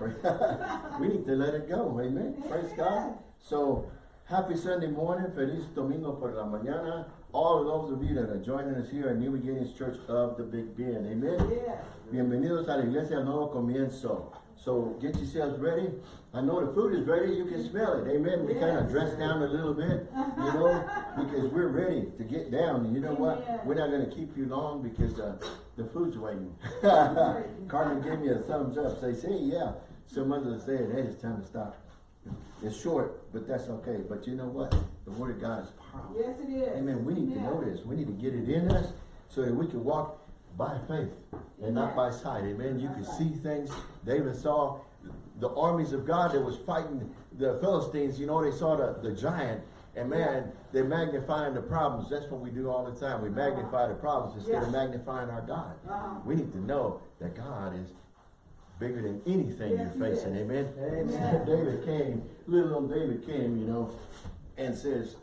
we need to let it go. Amen. Praise God. So, happy Sunday morning. Feliz Domingo por la mañana. All of those of you that are joining us here at New Beginnings Church of the Big Bend. Amen. Yes. Bienvenidos a la iglesia nuevo comienzo. So get yourselves ready. I know the food is ready. You can smell it. Amen. We kind of Yes. dress down a little bit, you know, because we're ready to get down. And you know what? We're not going to keep you long because uh, the food's waiting. Carmen gave me a thumbs up. Say, say, yeah. Some others said, hey, it's time to stop. It's short, but that's okay. But you know what? The word of God is powerful. Yes, it is. Amen. We need to know this. We need to get it in us so that we can walk by faith and not by sight. Amen. You can see things. David saw the armies of God that was fighting the Philistines. You know, they saw the, the giant. And man, they're magnifying the problems. That's what we do all the time. We magnify the problems instead of magnifying our God. Uh-huh. We need to know that God is bigger than anything Yes, you're facing. is. Amen. Amen. David came, little old David came, you know, and says,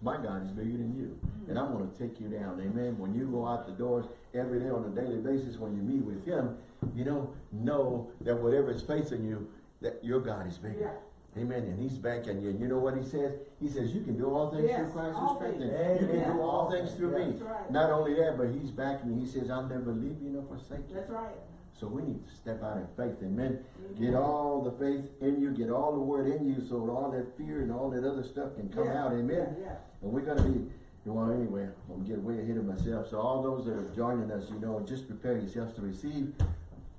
my God is bigger than you. And I'm going to take you down. Amen. When you go out the doors every day on a daily basis, when you meet with him, you know, know that whatever is facing you, that your God is bigger. Amen. And he's backing you. And you know what he says? He says, you can do all things Yes, through Christ who all strengthens. You can do all things through me. Right. Not only that, but he's backing me. He says, I'll never leave you nor forsake you. That's right. So we need to step out in faith, amen. Get all the faith in you, get all the word in you so all that fear and all that other stuff can come Yeah, out, amen. Yeah, yeah. And we're gonna be, well, anyway, I'm getting way ahead of myself. So all those that are joining us, you know, just prepare yourselves to receive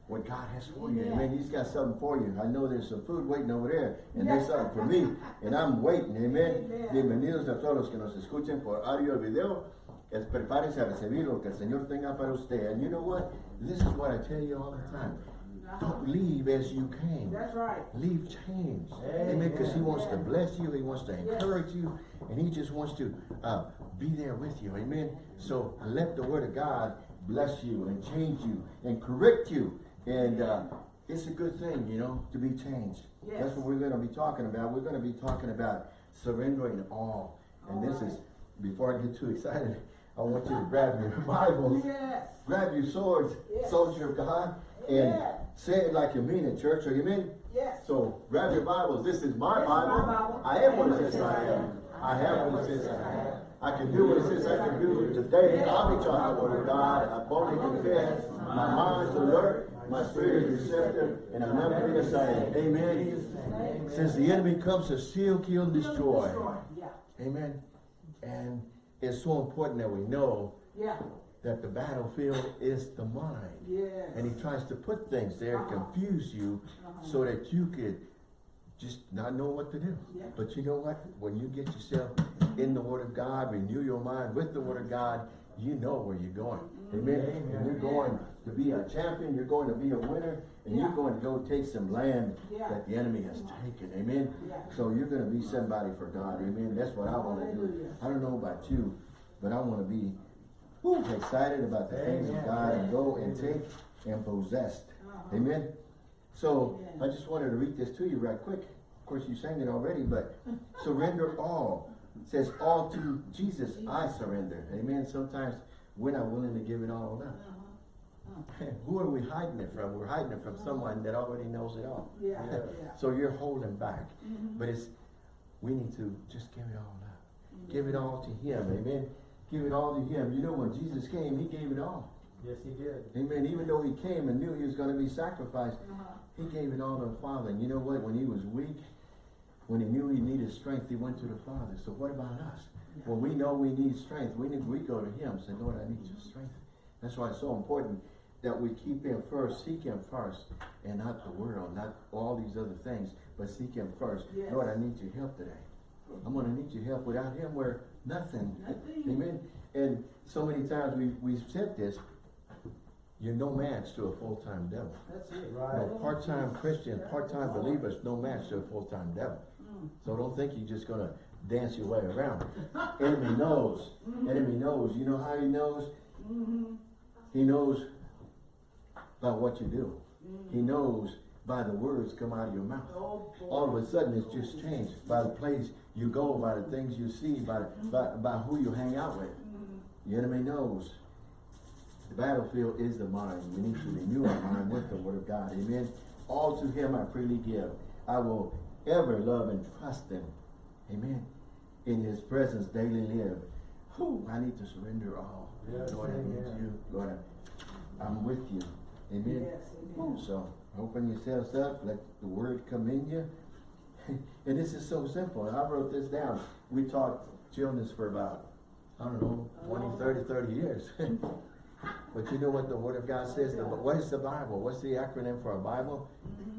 what God has for you. Yeah. Amen. He's got something for you. I know there's some food waiting over there, and there's something for me, and I'm waiting. Amen. Bienvenidos a todos los que nos escuchen por audio o video. Es, prepárense a recibir lo que el Señor tenga para usted. And you know what? This is what I tell you all the time. Don't leave as you came. That's right. Leave change. Amen. Because he wants to bless you. He wants to encourage you. And he just wants to uh, be there with you. Amen. So let the word of God bless you and change you and correct you. And uh, it's a good thing, you know, to be changed. Yes. That's what we're going to be talking about. We're going to be talking about surrendering all. And All this right. is, before I get too excited, I want you to grab your Bibles Yes. grab your swords, Yes. soldier of God, and Yeah. say it like you mean it, church. Are you mean? Yes. So grab your Bibles. This is my This is Bible. my Bible. I am what it says I am. I have what it says I have. I can do what it says I can do. Today I'll be taught the word of God. I boldly confess. My mind's alert. My spirit is receptive. And I'm not going to say, Amen. Since the enemy comes to steal, kill, and destroy. Amen. And it's so important that we know Yeah. that the battlefield is the mind. Yes. And he tries to put things there, Uh-huh. confuse you, Uh-huh. so that you could just not know what to do. Yeah. But you know what? When you get yourself in the Word of God, renew your mind with the Word of God, you know where you're going. Amen. Mm-hmm. And you're going to be a champion, you're going to be a winner, and you're going to go take some land Yeah. that the enemy has taken. Amen. Yeah. So you're going to be somebody for God. Amen. That's what I want to do. I don't know about you, but I want to be whew, excited about the things of God and go and take and possess. Uh-huh. Amen. So Amen. I just wanted to read this to you right quick. Of course, you sang it already, but surrender all. It says all to Jesus I surrender. Amen. Sometimes we're not willing to give it all up. Uh-huh. Who are we hiding it from? We're hiding it from someone that already knows it all. Yeah. Yeah. So you're holding back. Mhm. But it's we need to just give it all up. Give it all to him. Amen. Give it all to him. You know when Jesus came, he gave it all. Yes, he did. Amen. Even though he came and knew he was going to be sacrificed, Uh-huh. he gave it all to the Father. And you know what? When he was weak, when he knew he needed strength, he went to the Father. So what about us? When we know we need strength, we need we go to him. and Say, Lord, I need your strength. That's why it's so important that we keep him first, seek him first, and not the world, not all these other things, but seek him first. Yes. Lord, I need your help today. I'm going to need your help. Without him, we're nothing. Nothing. Amen. And so many times we, we've said this, you're no match to a full-time devil. That's it. Right. No part-time oh, Christian, part-time believers, no match to a full-time devil. Mm. So don't think you're just gonna dance your way around. Enemy knows. Enemy knows. You know how he knows? Mm-hmm. He knows by what you do. He knows by the words come out of your mouth. Oh. All of a sudden it's just changed by the place you go, by the things you see, by, by, by who you hang out with. The enemy knows. The battlefield is the mind. We need to renew our mind with the word of God. Amen. All to him I freely give. I will ever love and trust him. Amen. In his presence daily live. Whew, I need to surrender all. Yes, Lord, I need amen. you. Lord, I'm with you. Amen. Yes, amen. So open yourselves up, let the word come in you. and this is so simple. And I wrote this down. We taught children's for about, I don't know, 20, 30, 30 years. but you know what the word of God says? The, what is the Bible? What's the acronym for a Bible?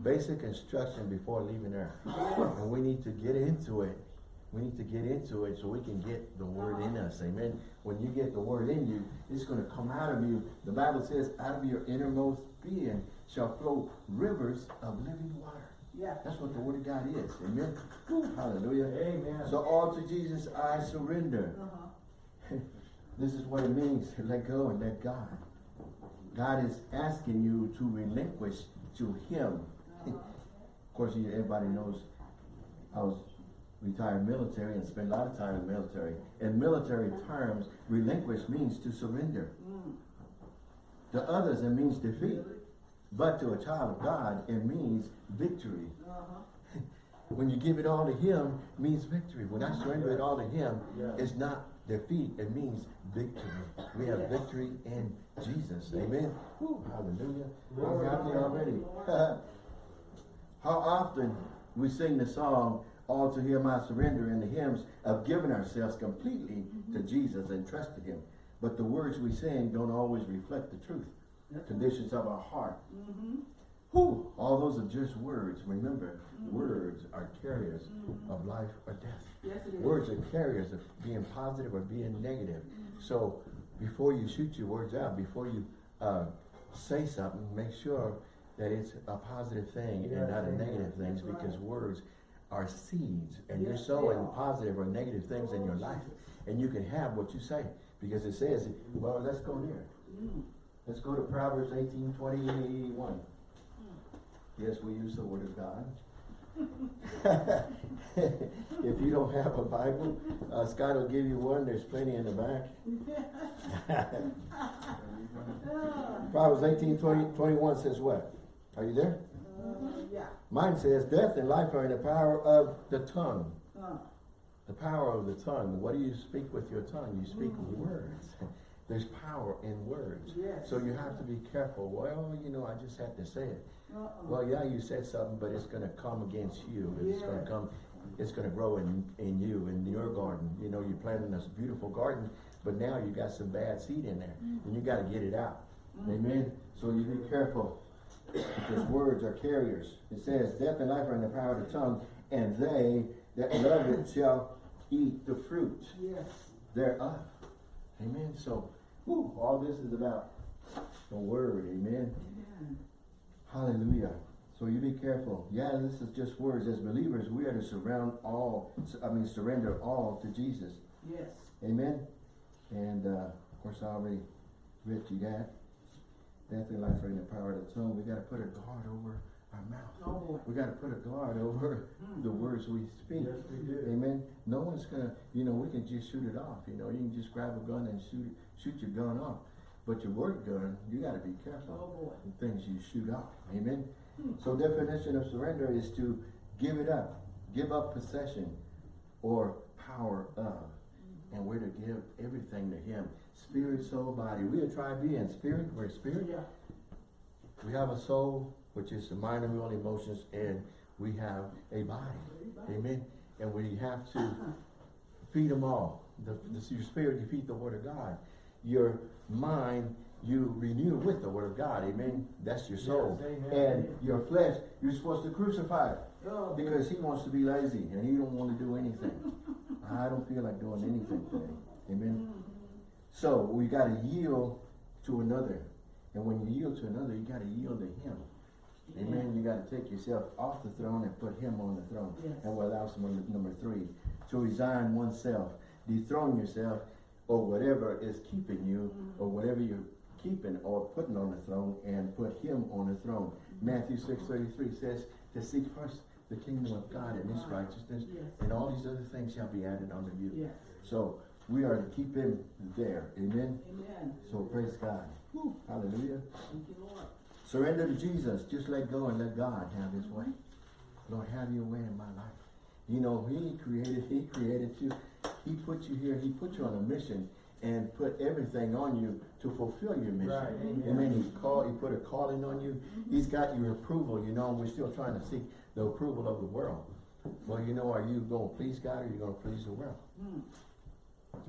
Basic instruction before leaving earth. And we need to get into it. We need to get into it so we can get the word in us. Amen. When you get the word in you, it's going to come out of you. The Bible says, out of your innermost being shall flow rivers of living water. Yeah. That's what the word of God is. Amen. Hallelujah. Amen. So all to Jesus I surrender. Uh-huh. This is what it means to let go and let God. God is asking you to relinquish to Him. Of course, you, everybody knows I was retired military and spent a lot of time in the military. In military terms, relinquish means to surrender. Mm. To others, it means defeat. But to a child of God, it means victory. Uh-huh. When you give it all to Him, it means victory. When I surrender it all to Him, Yes. it's not defeat, it means victory. We have victory in Jesus. Amen. Whew, hallelujah. I'm happy already. How often we sing the song, All to Him I Surrender, in the hymns of giving ourselves completely to Jesus and trusting Him. But the words we sing don't always reflect the truth, That's- conditions of our heart. Mm-hmm. Whew, all those are just words. Remember, words are carriers of life or death. Yes, it is. Words are carriers of being positive or being negative. So before you shoot your words out, before you uh, say something, make sure that it's a positive thing and not a negative thing because right. words are seeds and you're sowing positive or negative things in your Oh, life. And you can have what you say because it says, well, let's go there. Mm. Let's go to Proverbs eighteen twenty-one. Yes, we use the word of God. If you don't have a Bible, uh, Scott will give you one, there's plenty in the back. Proverbs eighteen twenty, twenty-one says what? Are you there? uh, yeah. Mine says, death and life are in the power of the tongue. Uh, The power of the tongue. What do you speak with your tongue? You speak words. There's power in words. Yes. So you have to be careful. Well, you know, I just had to say it. uh-uh. Well, yeah, you said something, but it's gonna come against you. It's gonna come, it's gonna grow in, in you, in your garden. You know, you're planting this beautiful garden, but now you got some bad seed in there, and you gotta get it out. Amen? So you be careful, because words are carriers. It says, death and life are in the power of the tongue, and they that love it shall eat the fruit Yes. thereof. Amen? So, whew, all this is about the word, amen? Amen. Hallelujah. So you be careful. Yeah, this is just words. As believers, we are to surround all, I mean, surrender all to Jesus. Yes. Amen. And, uh, of course, I already read you that. Death and life are in the power of the tongue. We gotta put a guard over our mouth. Oh. We gotta put a guard over Mm. the words we speak. Yes, we. Amen. No one's gonna, you know, we can just shoot it off. You know, you can just grab a gun and shoot, shoot your gun off. But your word gun, you gotta be careful Oh, boy. the things you shoot off. Amen. So definition of surrender is to give it up, give up possession or power of. And we're to give everything to him. Spirit, soul, body. We are try being spirit, we're spirit. Yeah. We have a soul, which is the mind and will, emotions, and we have a body. Amen. And we have to feed them all. The, the, your spirit, you feed the word of God. Your mind, you renew with the word of God. Amen. That's your soul. Yes, and your flesh, you're supposed to crucify it. Oh, Because he wants to be lazy and he don't want to do anything. I don't feel like doing anything today. Amen. So we gotta yield to another. And when you yield to another, you gotta yield to him. Amen. You gotta take yourself off the throne and put him on the throne. Yes. And what else, number, number three, to resign oneself, dethrone yourself, or whatever is keeping you, or mm-hmm. whatever you're keeping or putting on the throne, and put him on the throne. Mm-hmm. Matthew six thirty-three says, to seek first the kingdom of God and his righteousness, Yes. and all these other things shall be added unto you. Yes. So, we are to keep him there, amen? Amen. So praise God. Whew, hallelujah. Thank you, Lord. Surrender to Jesus. Just let go and let God have his way. Mm-hmm. Lord, have your way in my life. You know, he created, he created you. He put you here. He put you on a mission and put everything on you to fulfill your mission. Right, amen. Amen. He called, he put a calling on you. Mm-hmm. He's got your approval, you know, and we're still trying to seek the approval of the world. Well, you know, are you going to please God or are you going to please the world? Mm.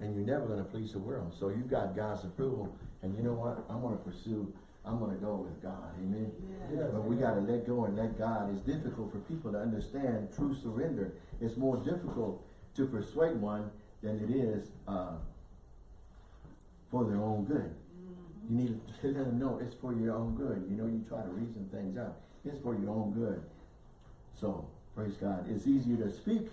And you're never going to please the world. So you've got God's approval. And you know what? I'm going to pursue, I'm going to go with God. Amen. Yeah. But we got to let go and let God. It's difficult for people to understand true surrender. It's more difficult to persuade one than it is uh, for their own good. You need to let them know it's for your own good. You know, you try to reason things out. It's for your own good. So, praise God. It's easier to speak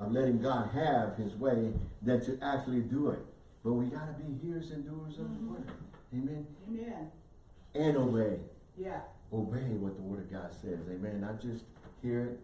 of letting God have his way than to actually do it. But we got to be hearers and doers of the mm-hmm. word. Amen. Amen. And obey. Yeah. Obey what the word of God says. Amen. Not just hear it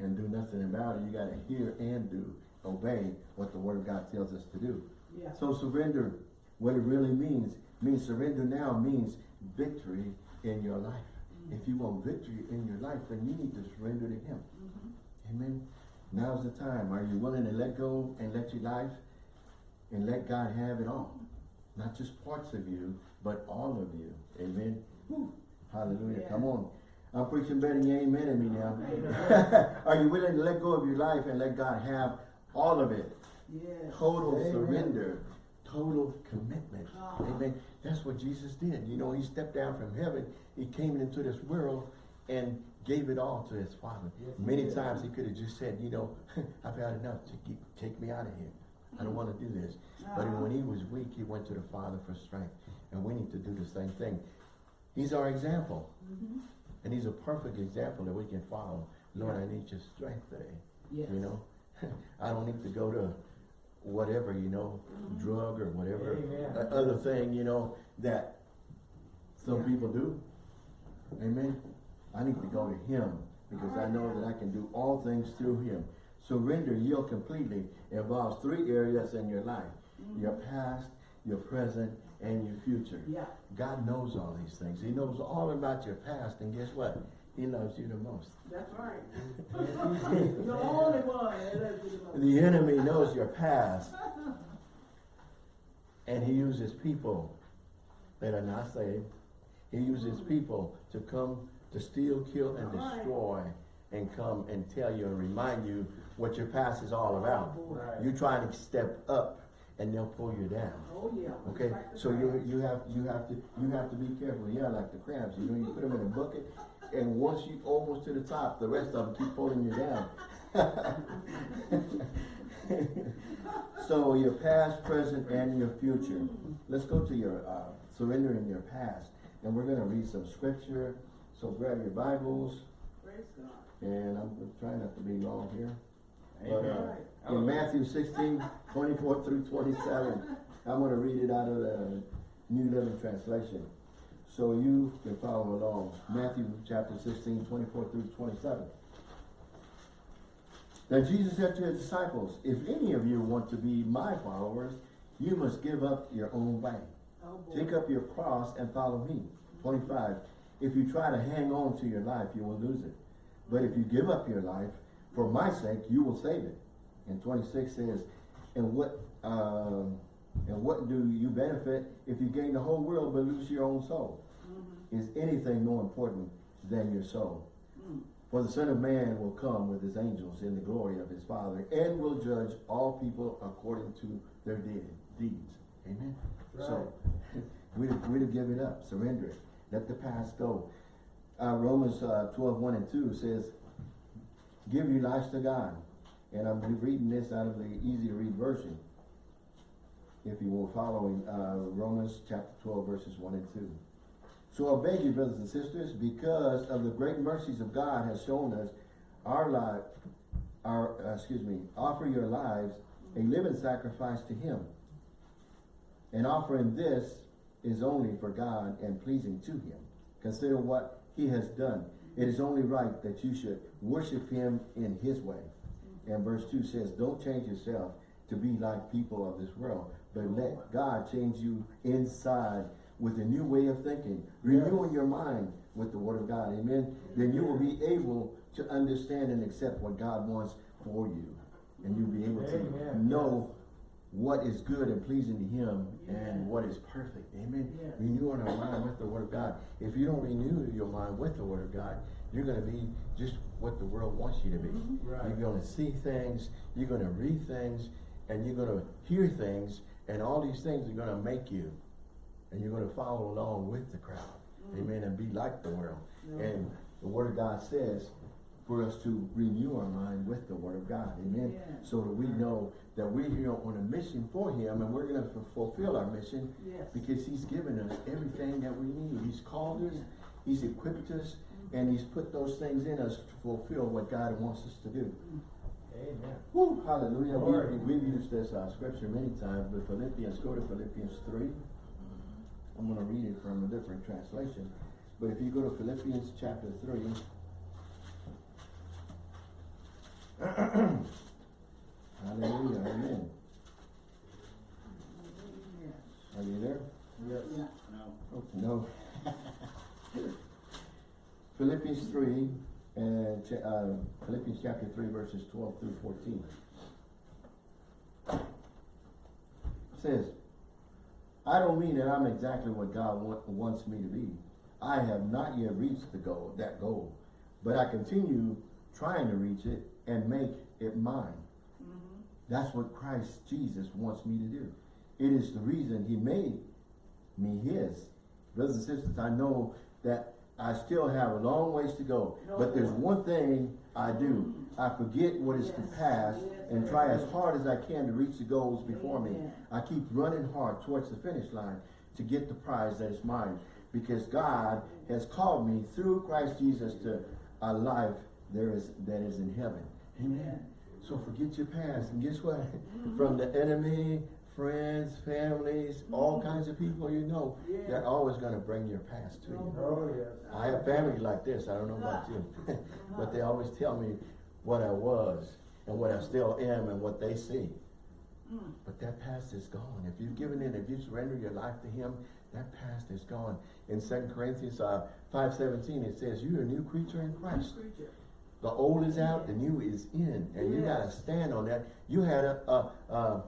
and do nothing about it. You got to hear and do. Obey what the word of God tells us to do. Yeah. So surrender, what it really means, means surrender now means victory in your life. Mm-hmm. If you want victory in your life, then you need to surrender to Him. Mm-hmm. Amen. Now's the time. Are you willing to let go and let your life and let God have it all? Not just parts of you, but all of you. Amen. Whew. Hallelujah. Yeah. Come on. I'm preaching better than you amen at me now. Are you willing to let go of your life and let God have all of it? Yes. Total Amen. surrender, total commitment. Uh-huh. Amen. That's what Jesus did. You know, he stepped down from heaven. He came into this world and gave it all to his Father. Yes, Many times he could have just said, you know, I've had enough. Take, take me out of here. I don't want to do this. But Uh-huh. when he was weak, he went to the Father for strength. And we need to do the same thing. He's our example. Mhm. And he's a perfect example that we can follow. Lord, I need your strength today. Yes. You know, I don't need to go to whatever, you know, drug or whatever Amen. uh, other thing, you know, that some Yeah. people do. Amen. I need to go to him because I know that I can do all things through him. Surrender, yield completely involves three areas in your life. Mm-hmm. Your past, your present, and your future. Yeah. God knows all these things. He knows all about your past, and guess what? He loves you the most. That's right. The only one that loves you the. The enemy knows your past. And he uses people that are not saved. He uses people to come to steal, kill, and Right. destroy and come and tell you and remind you what your past is all about. Oh. Right. You're trying to step up and they'll pull you down. Oh, yeah. Okay, so you you have you have to you have to be careful. Yeah, like the crabs, you know, you put them in a bucket, and once you almost to the top, the rest of them keep pulling you down. so your past, present, and your future. Let's go to your uh, surrender in your past, and we're going to read some scripture. So grab your Bibles, Praise God. and I'm trying not to be long here. But, uh, in Matthew 16, 24 through 27, I'm going to read it out of the New Living Translation. So you can follow along. Matthew chapter 16, 24 through 27. Then Jesus said to his disciples, If any of you want to be my followers, you must give up your own way. Oh. Take up your cross and follow me. 25. If you try to hang on to your life, you will lose it. But if you give up your life, for my sake, you will save it. And 26 says, and what, um, and what do you benefit if you gain the whole world but lose your own soul? Is anything more important than your soul? Mm. For the Son of Man will come with his angels in the glory of his Father and will judge all people according to their de- deeds. Amen. So, we to, we to give it up, surrender it, let the past go. Uh, Romans uh, 12, 1 and 2 says, give your lives to God. And I'm reading this out of the easy to read version. If you were following uh, Romans chapter 12, verses 1 and 2. So I beg you, brothers and sisters, because of the great mercies of God has shown us our life, our, uh, excuse me, offer your lives a living sacrifice to Him. And offering this is only for God and pleasing to Him. Consider what He has done. It is only right that you should worship Him in His way. And verse 2 says, Don't change yourself to be like people of this world, but let God change you inside with a new way of thinking, renewing your mind with the word of God, amen, then you will be able to understand and accept what God wants for you. And you'll be able to know what is good and pleasing to him Yeah. and what is perfect, amen. Yes. Renewing our mind with the word of God. If you don't renew your mind with the word of God, you're gonna be just what the world wants you to be. Mhm. Right. You're gonna see things, you're gonna read things, and you're gonna hear things, and all these things are gonna make you. And you're gonna follow along with the crowd. Amen. And be like the world. Yeah. And the word of God says for us to renew our mind with the word of God. Amen. Yeah. So that we know that we're here on a mission for him and we're gonna fulfill our mission Yes. because he's given us everything that we need. He's called us, he's equipped us, and he's put those things in us to fulfill what God wants us to do. Amen. Woo, hallelujah. We, we've used this uh, scripture many times, but Philippians, go to Philippians 3. I'm going to read it from a different translation. But if you go to Philippians chapter 3, hallelujah, amen. Are you there? Yes. Oh, No. no. Philippians three, and, uh, Philippians chapter three, verses twelve through fourteen. Says, I don't mean that I'm exactly what God wa- wants me to be. I have not yet reached the goal, that goal, but I continue trying to reach it and make it mine. Mhm. That's what Christ Jesus wants me to do. It is the reason he made me his. Brothers and sisters, I know that I still have a long ways to go, but there's one thing I do. I forget what is the Yes. past Yes. and try as hard as I can to reach the goals before me. I keep running hard towards the finish line to get the prize that is mine because God has called me through Christ Jesus to a life there is that is in heaven. Amen. So forget your past and guess what? From the enemy, friends, families, all kinds of people you know, they're always gonna bring your past to you. Oh, yes. I have family like this, I don't know about you, but they always tell me what I was and what I still am and what they see. Mm. But that past is gone. If you've given in, if you surrender your life to Him, that past is gone. In 2 Corinthians uh, 5.17, it says, you're a new creature in Christ. Preacher. The old is out, the new is in. And you gotta stand on that. You had a, a, a,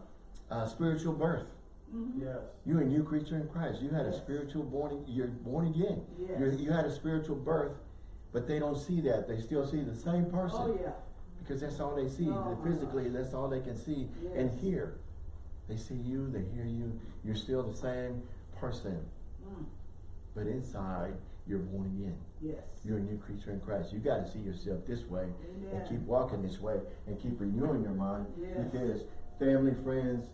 a spiritual birth. Mhm. Yes. You're a new creature in Christ. You had a spiritual born, you're born again. Yes. You're, you had a spiritual birth, but they don't see that. They still see the same person. Oh, yeah. Because that's all they see. Oh, Physically, that's all they can see and hear. They see you, they hear you, you're still the same person. Mm. But inside, you're born again. Yes. You're a new creature in Christ. You gotta see yourself this way and keep walking this way and keep renewing your mind Yes. because family, friends,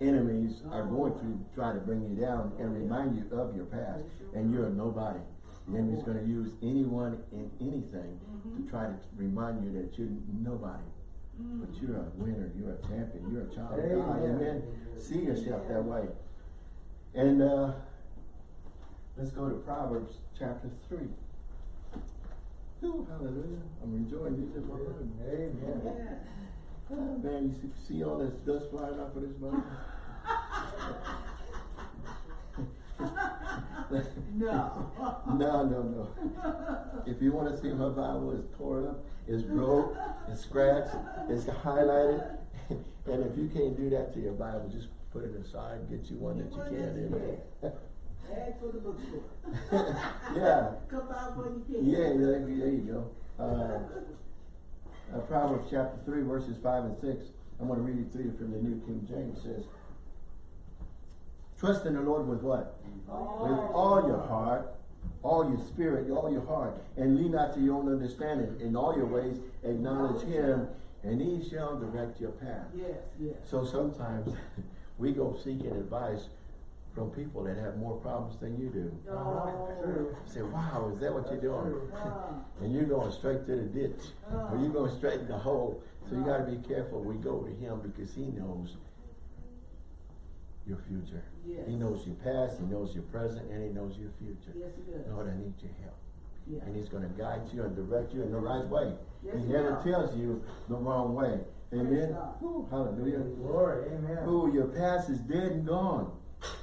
enemies are Oh. going to try to bring you down and remind you of your past and you're a nobody. The enemy's gonna use anyone and anything Mhm. to try to remind you that you're nobody. Mm. But you're a winner, you're a champion, you're a child of Amen. God, amen. See yourself that way. And uh, let's go to Proverbs chapter three. Whew, hallelujah. I'm enjoying these in my room. Amen. Yeah. Oh, man, you see, see all this dust flying off of this Bible? No. no, no, no. If you want to see my Bible, it's torn up, it's broke, it's scratched, it's highlighted. And if you can't do that to your Bible, just put it aside, get you one that you can. Amen. Ask for the bookstore. yeah, Come out when you can. yeah, there, there you go. Uh, uh, Proverbs chapter 3, verses 5 and 6. I'm going to read it to you from the New King James. It says, Trust in the Lord with what? With all your heart, all your spirit, all your heart, and lean not to your own understanding. In all your ways, acknowledge Him, and He shall direct your path. Yes, yes. So sometimes we go seeking advice from people that have more problems than you do. Oh. True. Say, wow, is that what you're doing? True. And you're going straight to the ditch, or you're going straight in the hole. So you got to be careful. We go to Him because He knows your future. Yes. He knows your past, He knows your present, and He knows your future. Yes, it does. Lord, I need your help. Yeah. And He's going to guide you and direct you in the right way. Yes, he he never tells you the wrong way. Amen. God. Whew, hallelujah. Glory. Amen. Ooh, your past is dead and gone.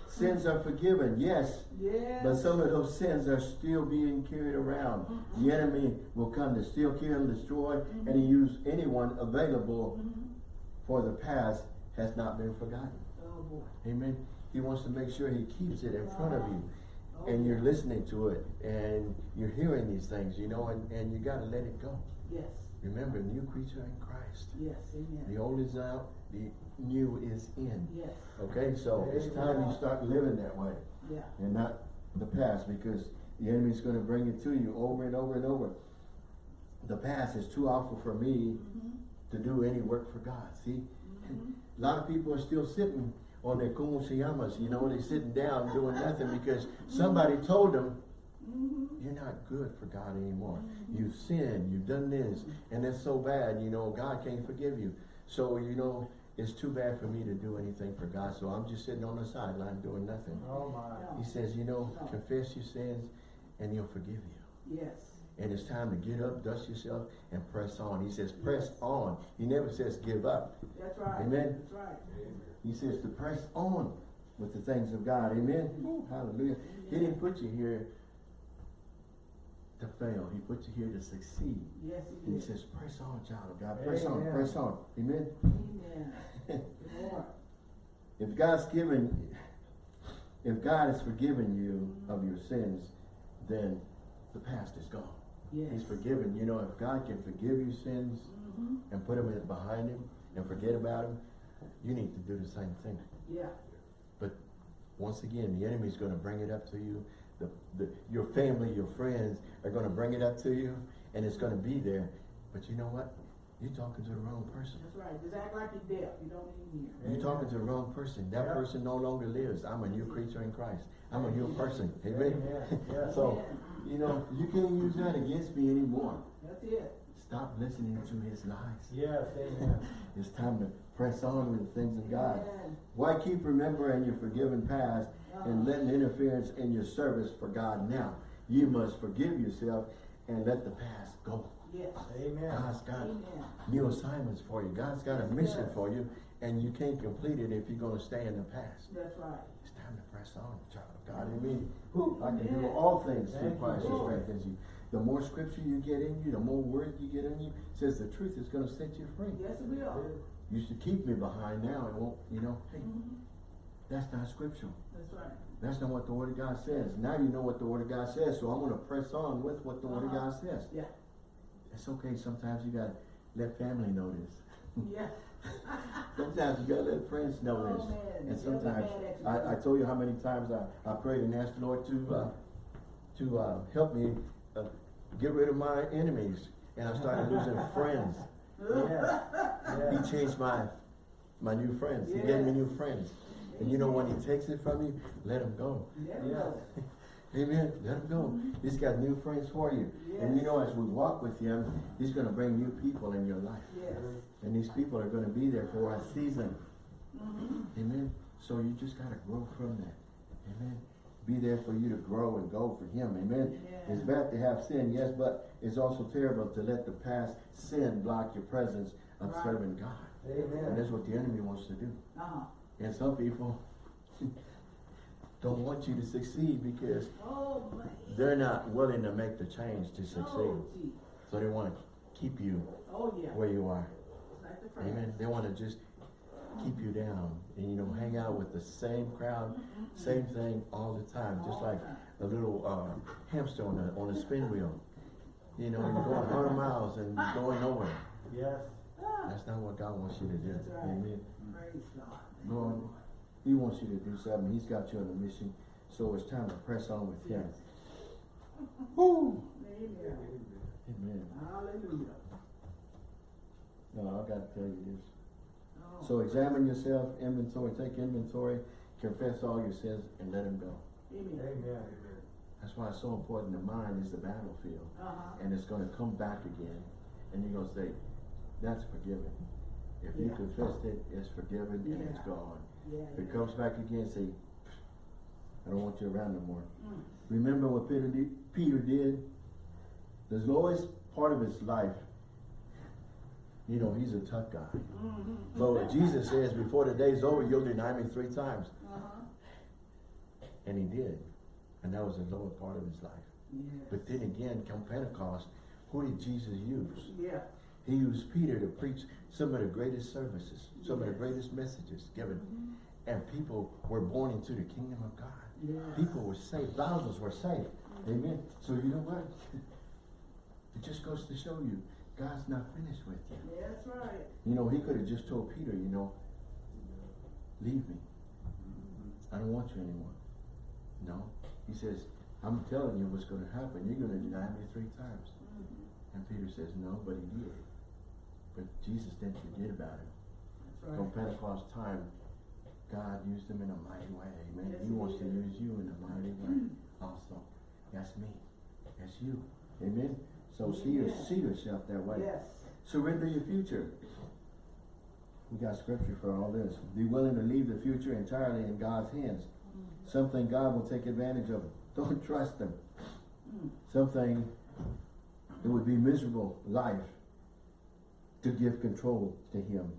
Sins are forgiven, yes, Yes. but some of those sins are still being carried around. Mm-hmm. The enemy will come to steal, kill, and destroy, and he mm-hmm. use anyone available mm-hmm. for the past has not been forgotten. Oh, boy. Amen. He wants to make sure he keeps it in front of you. Oh, And you're listening to it and you're hearing these things, you know, and, and you gotta let it go. Yes, Remember, new creature in Christ. yes, amen. The old is out, the new is in. Yes, Okay, so it's time you start living that way yeah, and not the past because the enemy's gonna bring it to you over and over and over. The past is too awful for me to do any work for God, see? A lot of people are still sitting on their como se llamas, you know, they're sitting down doing nothing because somebody told them, you're not good for God anymore. You've sinned, you've done this, and it's so bad, you know, God can't forgive you. So, you know, it's too bad for me to do anything for God, so I'm just sitting on the sideline doing nothing. Oh my. He says, you know, confess your sins and he'll forgive you. yes, And it's time to get up, dust yourself, and press on. He says, press on. He never says give up. that's right. Amen. That's right. He says to press on with the things of God. Amen. Woo, hallelujah. He didn't put you here to fail. He put you here to succeed. Yes, And he he is. says, press on, child of God. Press on, Amen. press on. Amen. Amen. If God's given, if God has forgiven you of your sins, then the past is gone. Yes. He's forgiven. You know, if God can forgive your sins Mhm. and put them in, behind him and forget about them, you need to do the same thing. Yeah, But once again, the enemy's gonna bring it up to you. The, the, your family, your friends are gonna bring it up to you and it's gonna be there. But you know what? You're talking to the wrong person. that's right. Just act like you're deaf. You don't need to hear. You're talking to the wrong person. That Yeah. person no longer lives. I'm a new creature in Christ. I'm a new person. Amen. So, you know, you can't use that against me anymore. That's it. Stop listening to his lies. Yes, amen. It's time to press on with the things of God. Why keep remembering your forgiven past and letting interference in your service for God now? You must forgive yourself and let the past go. Yes. Amen. God's got Amen. new assignments for you. God's got a mission for you and you can't complete it if you're gonna stay in the past. That's right. It's time to press on, child of God. Amen. I can do all things through Thank you, Christ who strengthens you. The more scripture you get in you, the more word you get in you, says the truth is gonna set you free. Yes, it will. You should keep me behind now and won't, you know, hey, Mhm. that's not scriptural. That's right. That's not what the word of God says. Now you know what the word of God says, so I'm gonna press on with what the word of Uh-huh. God says. Yeah. It's okay, sometimes you gotta let family know this. Yeah. Sometimes you gotta let friends know Oh, this. man. And sometimes, man that you I, I told you how many times I, I prayed and asked the Lord to, uh, to, uh, help me, uh, get rid of my enemies. And I started losing friends. Yeah. He changed my, my new friends. He gave me new friends. And you know when he takes it from you, let him go. Yes. Amen. Let him go. He's got new friends for you. And you know, as we walk with him, he's gonna bring new people in your life. Yes. And these people are gonna be there for a season. Mhm. Amen. So you just gotta grow from that. Amen. Be there for you to grow and go for him. Amen. Yeah. It's bad to have sin, yes, but it's also terrible to let the past sin block your presence of Right. serving God. Amen. And that's what the enemy wants to do. Uh-huh. And some people don't want you to succeed because Oh, they're not willing to make the change to succeed. So they want to keep you Oh, where you are. It's like the friends. Amen. They want to just keep you down and you know hang out with the same crowd, same thing all the time, just like a little uh, hamster on a on a spin wheel. You know, you're going 100 miles and going nowhere. Yes. Ah, That's not what God wants you to do. Right. Amen. Praise God. Lord, He wants you to do something. He's got you on a mission. So it's time to press on with Him. Yes. Woo! Amen. Amen. Hallelujah. No, I've got to tell you this. Oh, So examine yourself, inventory, take inventory, confess all your sins, and let Him go. Amen. Amen. That's why it's so important. The mind is the battlefield. Uh-huh. And it's going to come back again. And you're going to say, that's forgiven. If you Yeah. confessed it, it's forgiven and it's Yeah. gone. Yeah. If it comes back again, say, I don't want you around no more. Mm. Remember what Peter did? Peter did? The lowest part of his life, you know, he's a tough guy. Mhm. But Jesus says, before the day's over, you'll deny me three times. Uh-huh. And he did. And that was the lower part of his life. Yes. But then again, come Pentecost, who did Jesus use? Yeah. He used Peter to preach some of the greatest services, some of the greatest messages given. Mhm. And people were born into the kingdom of God. Yes. People were saved, thousands were saved. Amen. So you know what? It just goes to show you, God's not finished with you. That's right. You know, he could have just told Peter, you know, leave me. I don't want you anymore. No. He says, I'm telling you what's gonna happen. You're gonna deny me three times. Mhm. And Peter says, no, but he did. But Jesus didn't forget about him. That's From. Pentecost time, God used him in a mighty way. Amen. Yes, he wants to use you in a mighty way also. That's me. That's you. Amen. So see, your, see yourself that way. Yes. Surrender your future. We got scripture for all this. Be willing to leave the future entirely in God's hands. Mhm. Something God will take advantage of. Don't trust Him. Mm. Something it would be miserable life to give control to Him.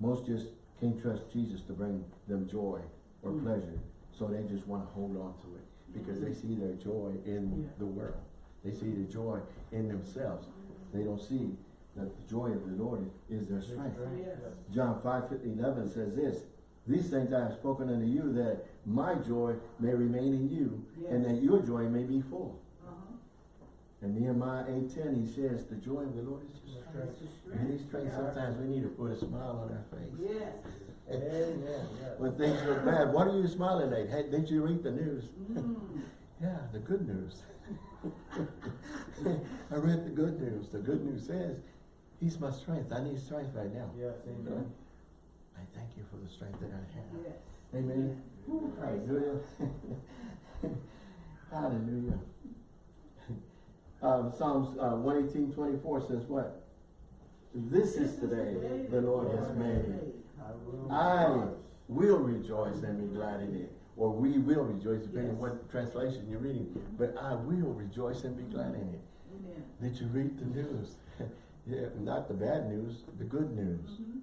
Most just can't trust Jesus to bring them joy or Mm. pleasure. So they just want to hold on to it because they see their joy in Yeah. the world. They see the joy in themselves. They don't see that the joy of the Lord is their strength. Yes. John 5, 11 says this, These things I have spoken unto you, that my joy may remain in you, and that your joy may be full. And Nehemiah 8.10, he says, the joy of the Lord is your strength. And these strengths, sometimes we need to put a smile on our face. Yes. Amen, yes. When things look bad, what are you smiling at? Hey, didn't you read the news? Mm. Yeah, the good news. I read the good news. The good news says, He's my strength. I need strength right now. Yes, amen. I thank you for the strength that I have. Yes. Amen. Praise Hallelujah. Hallelujah. Um, Psalms uh, 118, 24 says what? This is the day the Lord has made. I will. Rejoice. and be glad in it. Or we will rejoice, depending on what translation you're reading. But I will rejoice and be glad in it. Amen. Did you read the news? yeah, not the bad news, the good news. Mhm.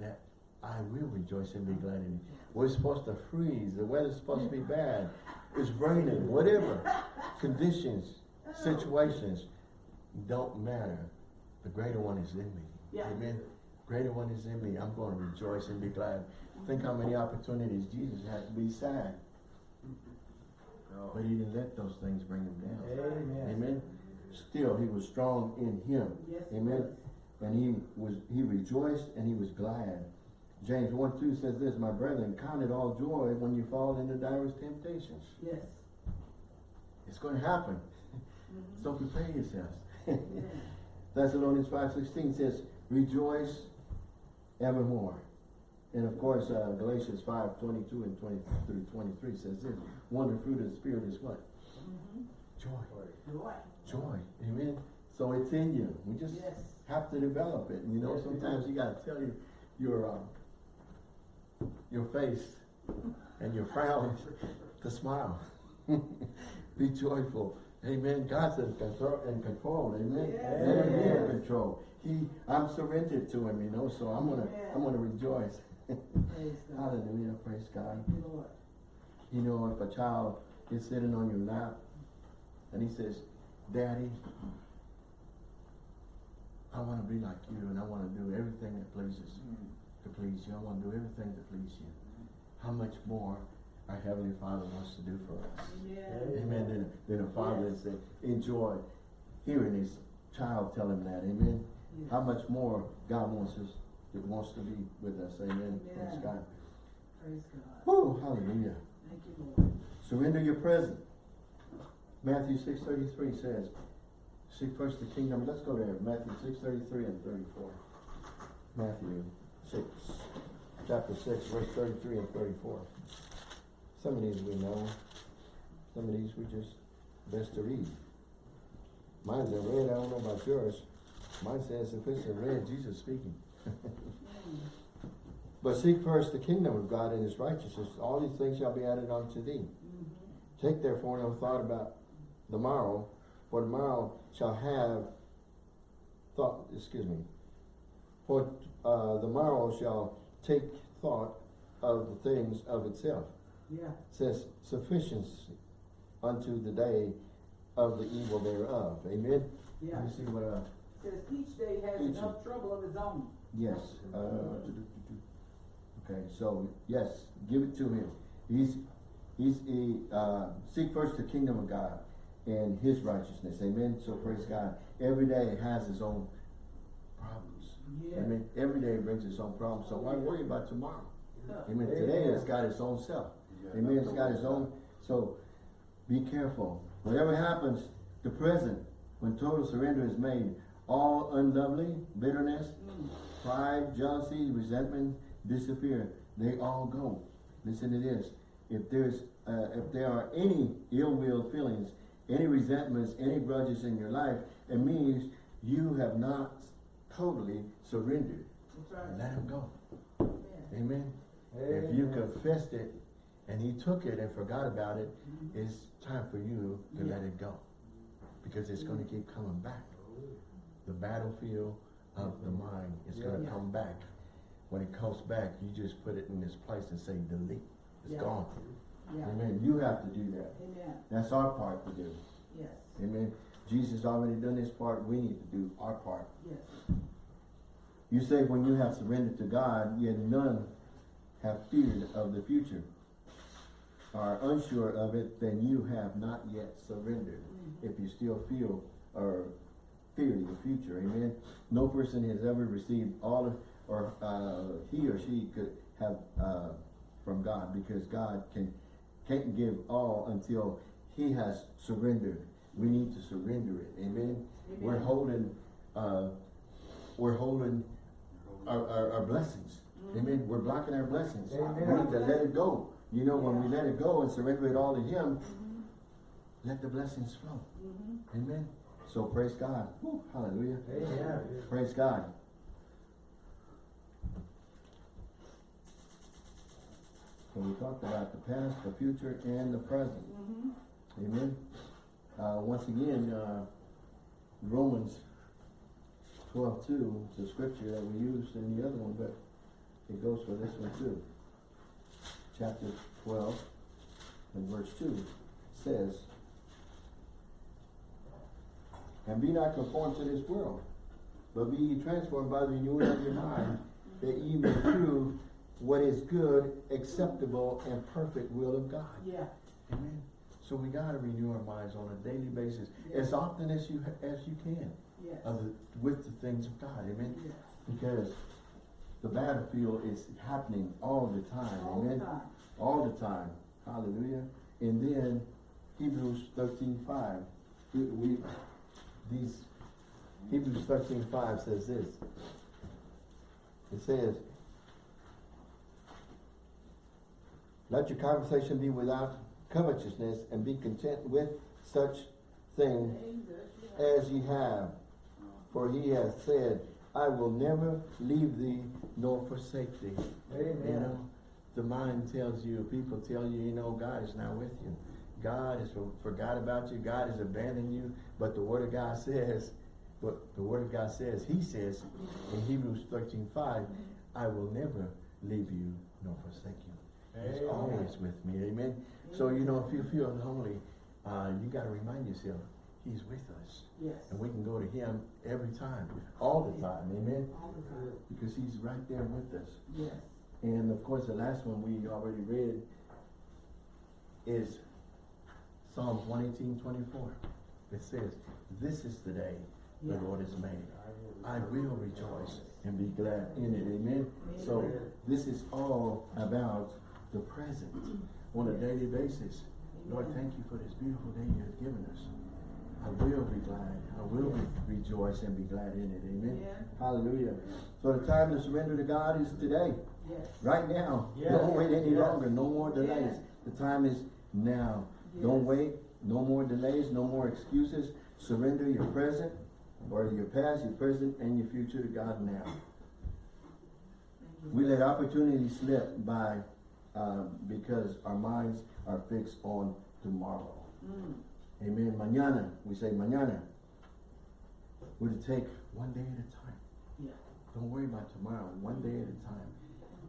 That I will rejoice and be glad in it. We're supposed to freeze. The weather's supposed to be bad. It's raining, whatever. Conditions, situations don't matter. The greater one is in me. Yeah. Amen. Greater one is in me. I'm going to rejoice and be glad. Think how many opportunities Jesus had to be sad. But he didn't let those things bring him down. Amen. Amen. Still, he was strong in him. Yes. Amen. And he was he rejoiced and he was glad. James 1 2 says this, My brethren, count it all joy when you fall into diverse temptations. Yes. It's going to happen. Mhm. So prepare yourselves. Thessalonians 5.16 says, Rejoice evermore. And of course, uh, Galatians 5.22 and 20 through 23 says this, One the fruit of the Spirit is what? Mhm. Joy. Joy. Joy. Amen. So it's in you. We just Yes. have to develop it. And you know, Yes, sometimes you gotta tell you your uh, your face and your frown to smile. be joyful. Amen. God's in control. In control. Amen. Yes. Let him be in control. He, I'm surrendered to him. You know, so I'm gonna, Amen. I'm gonna rejoice. Praise God. Hallelujah. Praise God. You, Lord. You know, if a child is sitting on your lap and he says, Daddy, I want to be like you and I want to do everything that pleases mm. to please you. I want to do everything to please you. Mm. How much more our Heavenly Father wants to do for us. Yes. Amen. Then, than a father Yes. said, enjoy hearing his child tell him that. Amen. Yes. How much more God wants us, it wants to be with us. Amen. Praise God. Praise God. Whew, hallelujah. Thank you, Lord. Surrender your present. Matthew six thirty-three says, seek first the kingdom, let's go there, Matthew six thirty-three and thirty-four. Matthew six, chapter six, verse thirty-three and thirty-four. Some of these we know, some of these we just, best to read. Mine's in red, I don't know about yours. Mine says if it's in red, Jesus speaking. But seek first the kingdom of God and his righteousness, all these things shall be added unto thee. Take therefore no thought about the morrow, for the morrow shall have thought, excuse me, for uh, the morrow shall take thought of the things of itself. Yeah, says sufficiency unto the day of the evil thereof. Amen? yeah. Let me see what, uh, Says each day has Each. enough trouble of its own. yes, uh, okay, so, yes, give it to him. He's, he's, he, uh, seek first the kingdom of God and his righteousness. Amen? So praise God. Every day has its own problems. Yeah. Amen? Every day brings its own problems. So why worry about tomorrow? Huh. Amen. Today it's got its own self. Amen. It's got its own. So be careful. Whatever happens, the present, when total surrender is made, all unlovely, bitterness, Mm. pride, jealousy, resentment disappear. They all go. Listen to this. If there's, uh, if there are any ill will feelings, any resentments, any grudges in your life, it means you have not totally surrendered. Right. Let them go. Yeah. Amen. If you confessed it and he took it and forgot about it, mm-hmm. it's time for you to let it go. Because it's gonna mm-hmm. keep coming back. The battlefield of the mm-hmm. mind is gonna come back. When it comes back, you just put it in this place and say delete. It's Yeah. gone. Yeah. Amen. You have to do that. Amen. That's our part to do. Yes. Amen. Jesus already done his part. We need to do our part. Yes. You say when you have surrendered to God, yet none have feared of the future, are unsure of it, then you have not yet surrendered. If you still feel or fear the future, amen. No person has ever received all of- or uh, he or she could have uh, from God because God can can't give all until He has surrendered. We need to surrender it, amen. We're holding, uh, we're holding our, our, our blessings. Amen. We're blocking our blessings. Amen. We need to let it go. You know, when we let it go and surrender it all to Him, Mhm. let the blessings flow. Mhm. Amen. So praise God. Woo, hallelujah. Amen. Praise God. So we talked about the past, the future, and the present. Mhm. Amen. Uh, once again, uh, Romans twelve two, the scripture that we used in the other one, but it goes for this one too. Chapter twelve and verse two says, And be not conformed to this world, but be ye transformed by the renewing of your mind, that ye may prove what is good, acceptable, and perfect will of God. Yeah. Amen. So we gotta renew our minds on a daily basis, as often as you, as you can, Yes. the, with the things of God, amen? Yes. Because the battlefield is happening all the time, All the amen? time. All the time, hallelujah. And then Hebrews thirteen five, we, we, these, Hebrews thirteen five says this. It says, Let your conversation be without covetousness and be content with such things as ye have. For he has said, I will never leave thee nor forsake thee. You Amen. know, the mind tells you, people tell you, you know, God is not with you. God has for- forgot about you. God has abandoned you. But the word of God says, what the word of God says, he says in Hebrews thirteen five, I will never leave you nor forsake you. He's Amen. always with me. Amen. So, you know, if you feel lonely, uh, you gotta remind yourself, he's with us. Yes. And we can go to him every time, all the time. Amen. The time. Because he's right there with us. Yes. And of course, the last one we already read is Psalms 118, 24. It says, This is the day the Lord has made. I will rejoice and be glad in it. Amen. So this is all about the present on a daily basis. Lord, thank you for this beautiful day you have given us. I will be glad. I will be rejoice and be glad in it. Amen. Yeah. Hallelujah. So the time to surrender to God is today. Yes. Right now. Yes. Don't wait any Yes. longer. No more delays. The time is now. Don't wait. No more delays. No more excuses. Surrender your present or your past, your present, and your future to God now. We let opportunities slip by um, because our minds are fixed on tomorrow. Mm. Amen. Mañana. We say mañana. We're to take one day at a time. Yeah. Don't worry about tomorrow. One day at a time.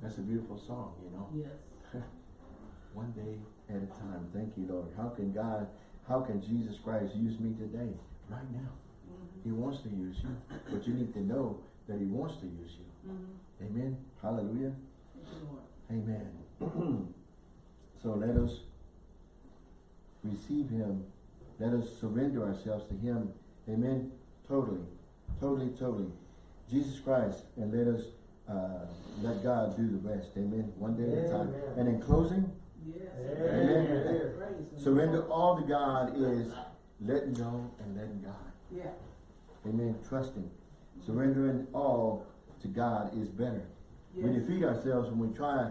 That's a beautiful song, you know. Yes. one day at a time. Thank you, Lord. How can God, how can Jesus Christ use me today, right now? Mhm. He wants to use you, but you need to know that he wants to use you. Mhm. Amen. Hallelujah. Thank you, Lord. Amen. so let us receive him. Let us surrender ourselves to him. Amen. Totally. Totally, totally. Jesus Christ, and let us uh, let God do the rest. Amen. One day at a time. And in closing, Yes. Amen. Him. surrender all to God is letting go and letting God. Yeah. Amen. Trusting. Surrendering all to God is better. We defeat ourselves when we try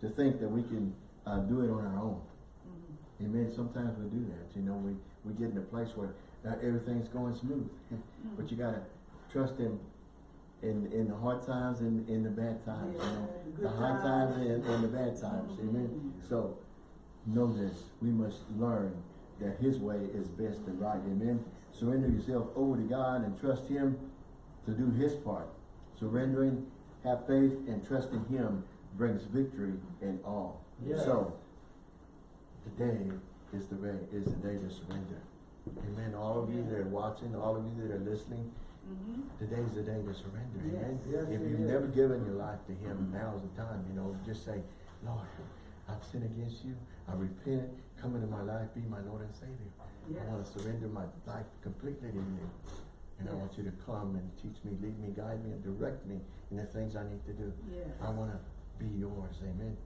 to think that we can uh, do it on our own. Mhm. Amen. Sometimes we do that. You know, we, we get in a place where uh, everything's going smooth. but you gotta trust Him in, in the hard times and in the bad times. You know, Yeah, the the hard times. times and, and the bad times. Amen. Mhm. So know this. We must learn that His way is best and right. Amen. Surrender yourself over to God and trust Him to do His part. Surrendering, have faith, and trusting Him brings victory in all. Yes. So today is the way is the day to surrender. Amen. All of you that are watching, all of you that are listening, Mhm. today's the day to surrender. Amen. Yes. Yes, if you've is. never given your life to Him, now's the time. You know, just say, Lord, I've sinned against you. I repent. Come into my life. Be my Lord and Savior. Yes. I want to surrender my life completely to you. And I want you to come and teach me, lead me, guide me, and direct me in the things I need to do. Yes. I want to be yours. Amen.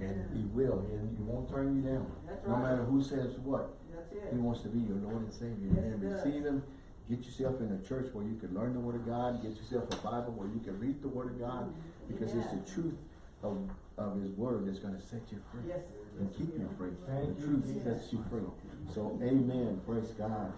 And Yeah. He will. And He won't turn you down. That's No right. matter who says what. That's He wants to be your Lord and Savior. Yes, Amen. he does. Receive Him. Get yourself in a church where you can learn the Word of God. Get yourself a Bible where you can read the Word of God. Mm-hmm. Because it's the truth of, of His Word that's going to set you free. Yes. And keep you free. Thank the truth Jesus. sets you free. So, amen. Praise God.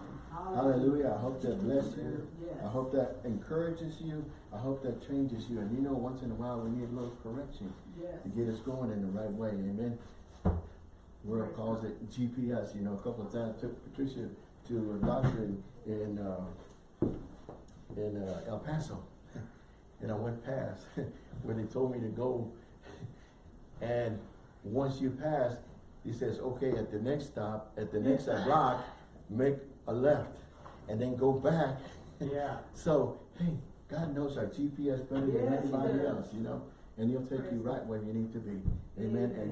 Hallelujah. I hope that bless you. Yes. I hope that encourages you. I hope that changes you. And you know, once in a while, we need a little correction Yes. to get us going in the right way. Amen. World calls it GPS. You know, a couple of times took Patricia to a doctor in in, uh, in uh, El Paso, and I went past where they told me to go. And once you pass, he says, "Okay, at the next stop, at the next block, make a left, and then go back." Yeah. So, hey, God knows our GPS better than Yes, he anybody else, you know, and He'll take you right where you need to be. Amen. Amen.